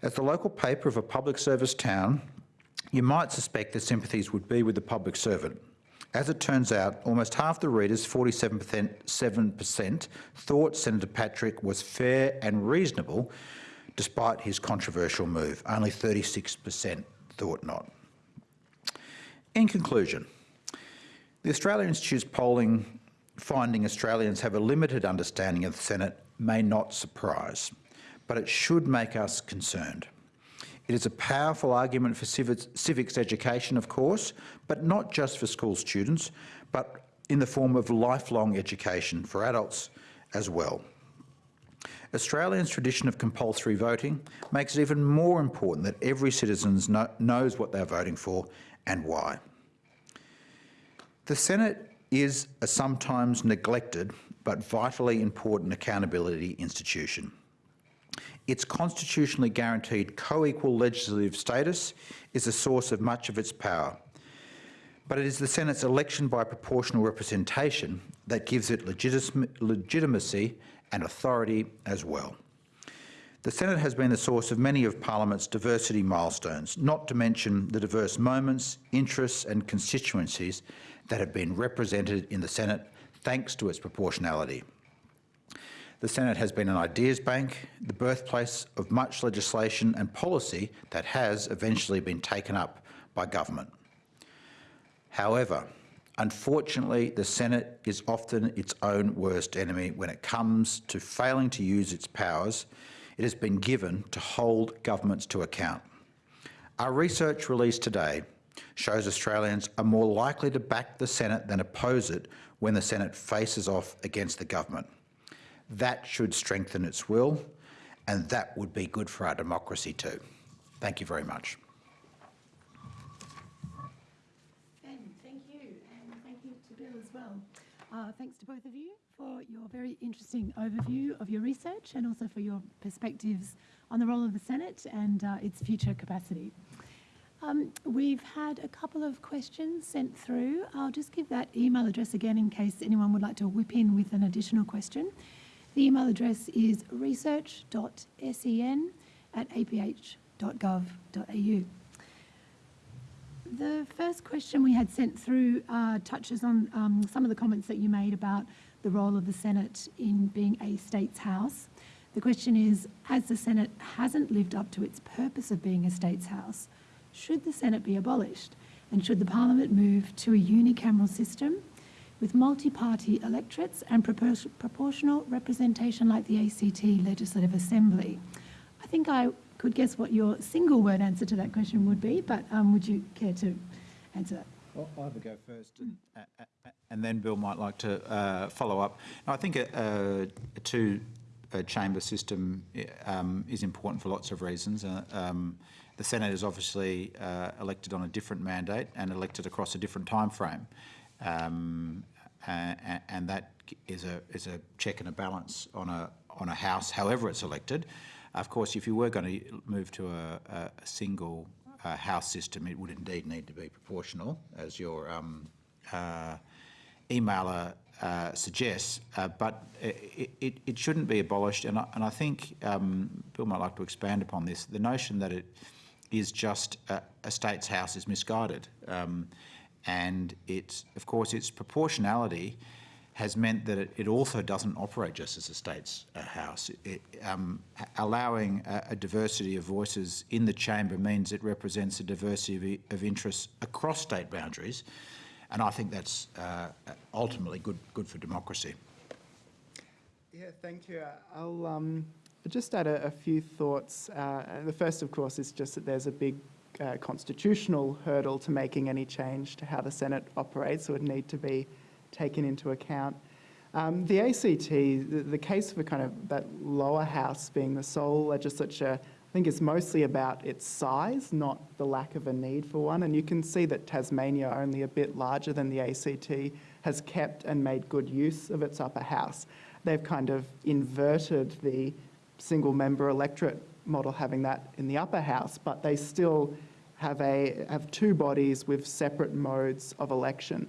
As the local paper of a public service town, you might suspect the sympathies would be with the public servant. As it turns out, almost half the readers, 47%, thought Senator Patrick was fair and reasonable despite his controversial move. Only 36% thought not. In conclusion, the Australian Institute's polling finding Australians have a limited understanding of the Senate may not surprise, but it should make us concerned. It is a powerful argument for civics education, of course, but not just for school students, but in the form of lifelong education for adults as well. Australia's tradition of compulsory voting makes it even more important that every citizen knows what they're voting for and why. The Senate is a sometimes neglected but vitally important accountability institution. Its constitutionally guaranteed co-equal legislative status is the source of much of its power. But it is the Senate's election by proportional representation that gives it legitimacy and authority as well. The Senate has been the source of many of Parliament's diversity milestones, not to mention the diverse moments, interests and constituencies that have been represented in the Senate thanks to its proportionality. The Senate has been an ideas bank, the birthplace of much legislation and policy that has eventually been taken up by government. However, unfortunately, the Senate is often its own worst enemy when it comes to failing to use its powers it has been given to hold governments to account. Our research released today shows Australians are more likely to back the Senate than oppose it when the Senate faces off against the government. That should strengthen its will, and that would be good for our democracy too. Thank you very much. Ben, thank you, and thank you to Bill as well. Uh, thanks to both of you for your very interesting overview of your research and also for your perspectives on the role of the Senate and uh, its future capacity. Um, we've had a couple of questions sent through. I'll just give that email address again in case anyone would like to whip in with an additional question. The email address is research.sen at aph.gov.au. The first question we had sent through uh, touches on um, some of the comments that you made about the role of the Senate in being a states house. The question is, as the Senate hasn't lived up to its purpose of being a states house, should the Senate be abolished? And should the Parliament move to a unicameral system with multi-party electorates and propor- proportional representation like the ACT Legislative Assembly? I think I could guess what your single word answer to that question would be, but um, would you care to answer that? Well, I'll have a go first, and, and then Bill might like to uh, follow up. Now, I think a, a, a two-chamber system um, is important for lots of reasons. Uh, um, the Senate is obviously uh, elected on a different mandate and elected across a different time frame, um, and, and that is a is a check and a balance on a on a House, however it's elected. Of course, if you were going to move to a, a, single uh, house system, it would indeed need to be proportional, as your um, uh, emailer uh, suggests, uh, but it, it, it, shouldn't be abolished. And I, and I think um, Bill might like to expand upon this. The notion that it is just a, a state's house is misguided. Um, and it's, of course, its proportionality has meant that it, it, also doesn't operate just as a state's uh, house. It, um, allowing a, a, diversity of voices in the chamber means it represents a diversity of, of interests across state boundaries, and I think that's uh, ultimately good, good for democracy. Yeah, thank you. I'll um, just add a, a few thoughts. Uh, the first, of course, is just that there's a big uh, constitutional hurdle to making any change to how the Senate operates, so it would need to be taken into account. Um, the ACT, the, the, case for kind of that lower house being the sole legislature, I think is mostly about its size, not the lack of a need for one. And you can see that Tasmania, only a bit larger than the ACT, has kept and made good use of its upper house. They've kind of inverted the single member electorate model having that in the upper house, but they still have, a, have two bodies with separate modes of election.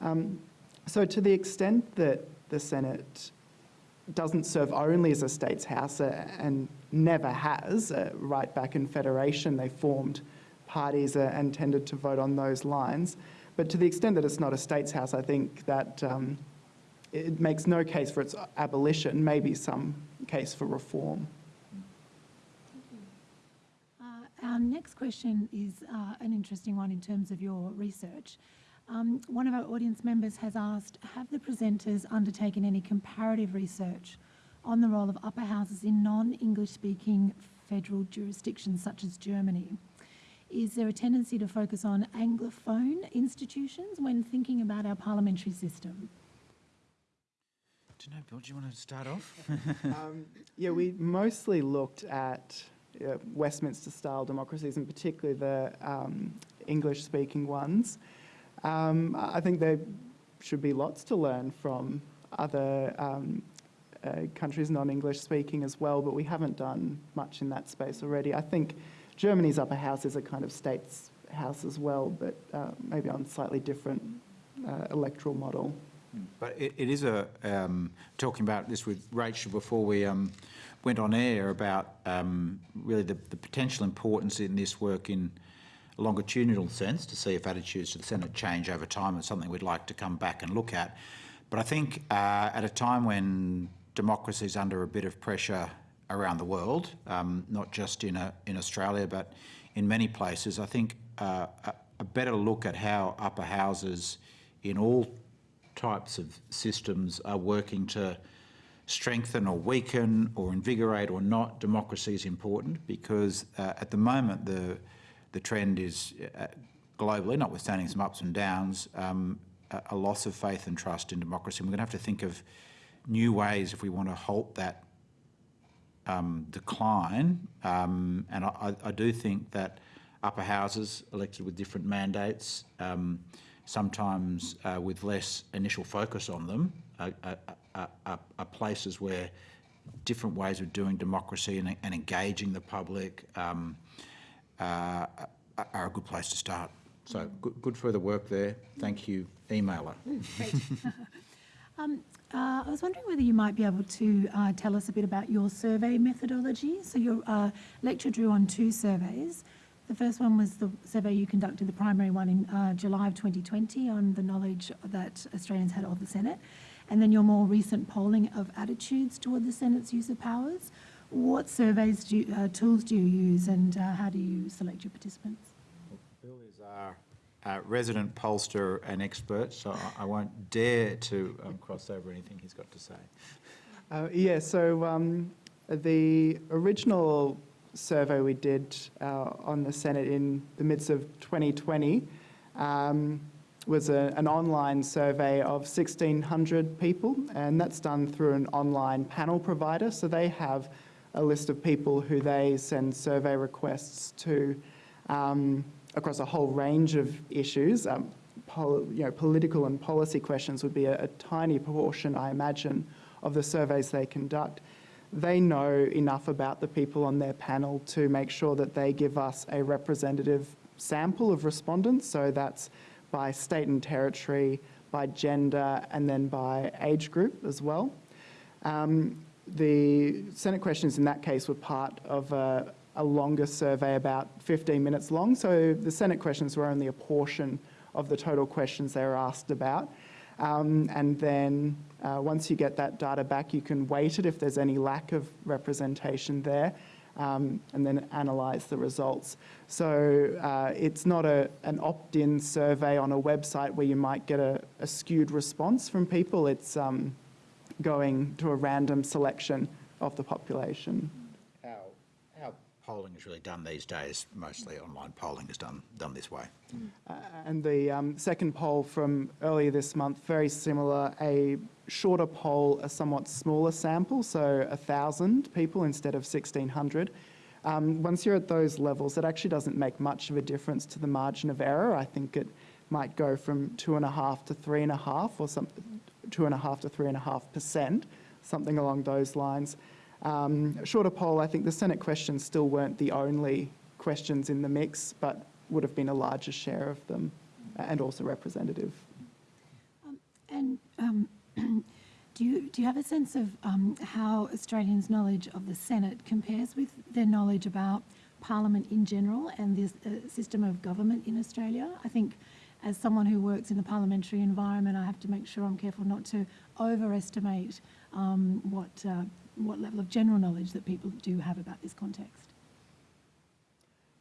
Um, so to the extent that the Senate doesn't serve only as a state's house uh, and never has, uh, right back in Federation they formed parties uh, and tended to vote on those lines. But to the extent that it's not a state's house, I think that um, it makes no case for its abolition, maybe some case for reform. Uh, our next question is uh, an interesting one in terms of your research. Um, one of our audience members has asked, have the presenters undertaken any comparative research on the role of upper houses in non-English speaking federal jurisdictions such as Germany? Is there a tendency to focus on Anglophone institutions when thinking about our parliamentary system? Do you know, Bill, do you want to start off? um, yeah, we mostly looked at uh, Westminster-style democracies, and particularly the um, English-speaking ones. Um, I think there should be lots to learn from other um, uh, countries non-English speaking as well, but we haven't done much in that space already. I think Germany's upper house is a kind of state's house as well, but uh, maybe on slightly different uh, electoral model. But it, it is a, um, talking about this with Rachel before we um, went on air about um, really the, the potential importance in this work in a longitudinal sense to see if attitudes to the Senate change over time is something we'd like to come back and look at. But I think uh, at a time when democracy is under a bit of pressure around the world, um, not just in, a, in Australia, but in many places, I think uh, a, a better look at how upper houses in all types of systems are working to strengthen or weaken or invigorate or not democracy is important because uh, at the moment the the trend is uh, globally, notwithstanding some ups and downs, um, a, loss of faith and trust in democracy. And we're going to have to think of new ways if we want to halt that um, decline. Um, and I, I, do think that upper houses elected with different mandates, um, sometimes uh, with less initial focus on them, are, are, are, places where different ways of doing democracy and, and engaging the public, um, uh, are a good place to start. So good, good further work there. Thank you, emailer. Great. um, uh, I was wondering whether you might be able to uh, tell us a bit about your survey methodology. So your uh, lecture drew on two surveys. The first one was the survey you conducted, the primary one in uh, July of 2020 on the knowledge that Australians had of the Senate, and then your more recent polling of attitudes toward the Senate's use of powers. What surveys do you, uh, tools do you use, and uh, how do you select your participants? Bill is our uh, resident pollster and expert, so I- I won't dare to um, cross over anything he's got to say. Uh, yeah, so um, the original survey we did uh, on the Senate in the midst of 2020 um, was a, an online survey of 1,600 people, and that's done through an online panel provider. So they have a list of people who they send survey requests to um, across a whole range of issues. Um, you know, political and policy questions would be a, a tiny proportion, I imagine, of the surveys they conduct. They know enough about the people on their panel to make sure that they give us a representative sample of respondents. So that's by state and territory, by gender, and then by age group as well. Um, the Senate questions in that case were part of a, a longer survey, about 15 minutes long. So the Senate questions were only a portion of the total questions they were asked about. Um, and then uh, once you get that data back, you can weight it if there's any lack of representation there. Um, and then analyse the results. So uh, it's not a, an opt-in survey on a website where you might get a, a skewed response from people. It's um, going to a random selection of the population. How, how polling is really done these days, mostly online polling is done, done this way. Uh, and the um, second poll from earlier this month, very similar, a shorter poll, a somewhat smaller sample, so 1,000 people instead of 1,600. Um, once you're at those levels, it actually doesn't make much of a difference to the margin of error. I think it might go from two and a half to three and a half, or some two and a half to three and a half percent, something along those lines. Um, shorter poll, I think the Senate questions still weren't the only questions in the mix, but would have been a larger share of them, and also representative. And um, do you do you have a sense of um, how Australians' knowledge of the Senate compares with their knowledge about Parliament in general and the uh, system of government in Australia? I think, as someone who works in the parliamentary environment, I have to make sure I'm careful not to overestimate um, what uh, what level of general knowledge that people do have about this context.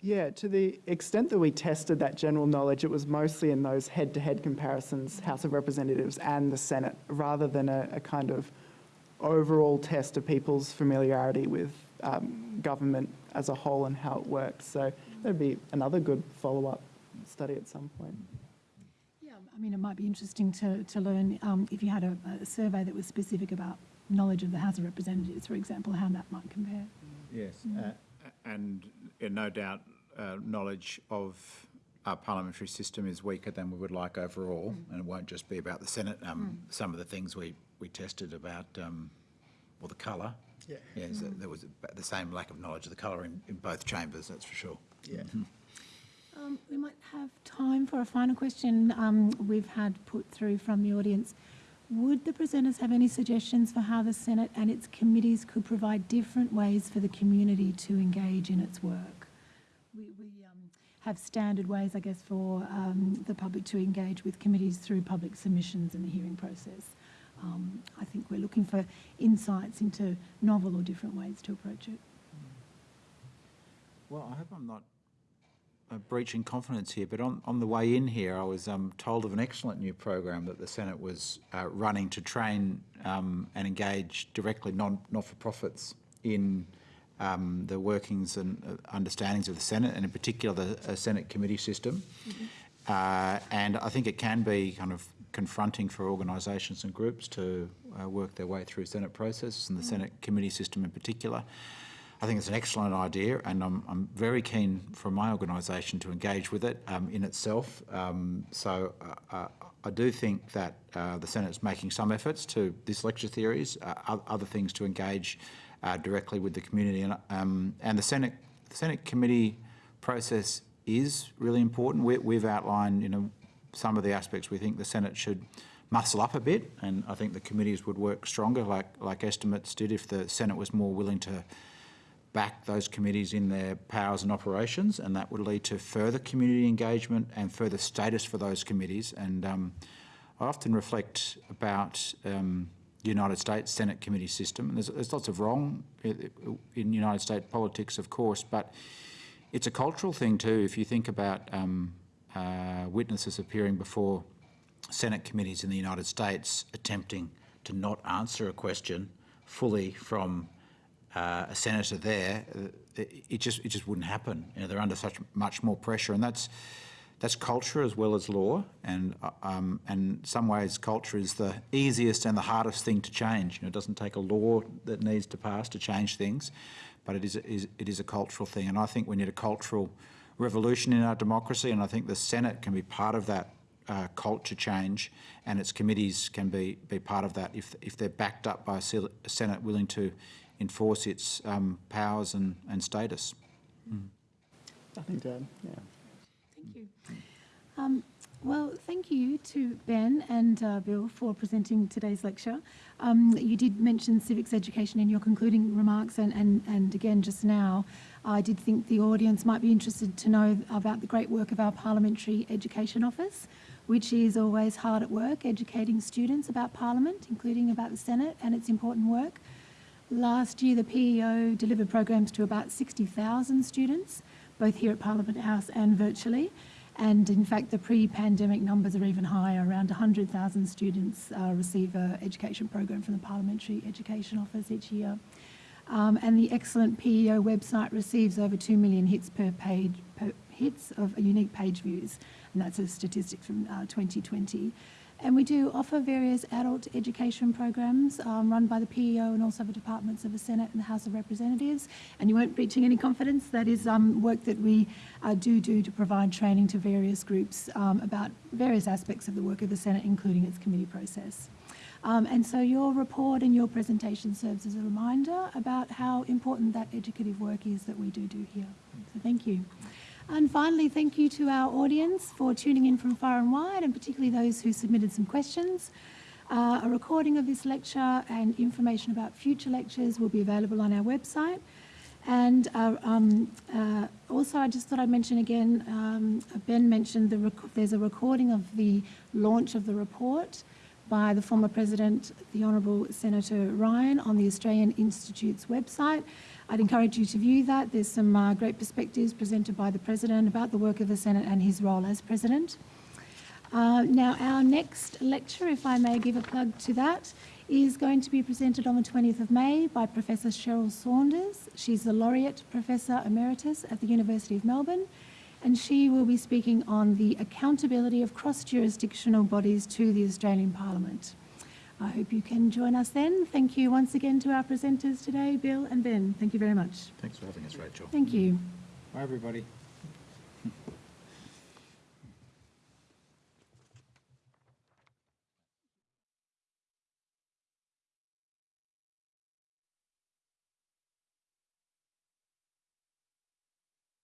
Yeah, to the extent that we tested that general knowledge, it was mostly in those head to head comparisons, House of Representatives and the Senate, rather than a, a kind of overall test of people's familiarity with um, government as a whole and how it works. So that'd be another good follow up study at some point. Yeah, I mean, it might be interesting to, to learn um, if you had a, a survey that was specific about knowledge of the House of Representatives, for example, how that might compare. Yes. Uh, and no doubt, uh, knowledge of our parliamentary system is weaker than we would like overall, and it won't just be about the Senate. Um, Some of the things we, we tested about, um, well, the colour. Yeah. Yes, there was the same lack of knowledge of the colour in, in both chambers, that's for sure. Yeah. Um, we might have time for a final question um, we've had put through from the audience. Would the presenters have any suggestions for how the Senate and its committees could provide different ways for the community to engage in its work? We, we um, have standard ways, I guess, for um, the public to engage with committees through public submissions and the hearing process. Um, I think we're looking for insights into novel or different ways to approach it. Well, I hope I'm not uh, breaching confidence here, but on, on the way in here, I was um, told of an excellent new program that the Senate was uh, running to train um, and engage directly non, not-for-profits in um, the workings and uh, understandings of the Senate, and in particular the uh, Senate committee system. Uh, and I think it can be kind of confronting for organisations and groups to uh, work their way through Senate processes and the Senate committee system in particular. I think it's an excellent idea, and I'm, I'm very keen for my organisation to engage with it um, in itself. Um, so uh, uh, I do think that uh, the Senate's making some efforts to this lecture series, uh, other things to engage uh, directly with the community, and, um, and the Senate the Senate committee process is really important. We, we've outlined, you know, some of the aspects we think the Senate should muscle up a bit, and I think the committees would work stronger, like like estimates did, if the Senate was more willing to back those committees in their powers and operations, and that would lead to further community engagement and further status for those committees. And um, I often reflect about um, the United States Senate committee system. And there's, there's lots of wrong in United States politics, of course, but it's a cultural thing too. If you think about um, uh, witnesses appearing before Senate committees in the United States attempting to not answer a question fully from uh, a senator there, uh, it, just it just wouldn't happen. You know, they're under such much more pressure, and that's that's culture as well as law. And uh, um, and some ways, culture is the easiest and the hardest thing to change. You know, it doesn't take a law that needs to pass to change things, but it is, is it is a cultural thing. And I think we need a cultural revolution in our democracy, and I think the Senate can be part of that uh, culture change, and its committees can be be part of that if if they're backed up by a Senate willing to enforce its um, powers and, and status. Nothing to add. Yeah. Thank you. Um, Well, thank you to Ben and uh, Bill for presenting today's lecture. Um, You did mention civics education in your concluding remarks, and, and, and again just now, I did think the audience might be interested to know about the great work of our Parliamentary Education Office, which is always hard at work educating students about Parliament, including about the Senate and its important work. Last year, the PEO delivered programs to about 60,000 students, both here at Parliament House and virtually. And in fact, the pre-pandemic numbers are even higher. Around 100,000 students uh, receive an education program from the Parliamentary Education Office each year. Um, and the excellent PEO website receives over 2 million hits per page, per hits of unique page views. And that's a statistic from uh, 2020. And we do offer various adult education programs um, run by the PEO and also the departments of the Senate and the House of Representatives. And you won't breaching any confidence. That is um, work that we uh, do do to provide training to various groups um, about various aspects of the work of the Senate, including its committee process. Um, and so your report and your presentation serves as a reminder about how important that educative work is that we do do here. So thank you. And finally, thank you to our audience for tuning in from far and wide, and particularly those who submitted some questions. Uh, a recording of this lecture and information about future lectures will be available on our website. And uh, um, uh, also, I just thought I'd mention again, um, Ben mentioned the there's a recording of the launch of the report by the former President, the Honourable Senator Ryan, on the Australian Institute's website. I'd encourage you to view that. There's some uh, great perspectives presented by the President about the work of the Senate and his role as President. Uh, now, our next lecture, if I may give a plug to that, is going to be presented on the 20th of May by Professor Cheryl Saunders. She's the Laureate Professor Emeritus at the University of Melbourne, and she will be speaking on the accountability of cross-jurisdictional bodies to the Australian Parliament. I hope you can join us then. Thank you once again to our presenters today, Bill and Ben. Thank you very much. Thanks for having us, Rachel. Thank you. Bye, everybody.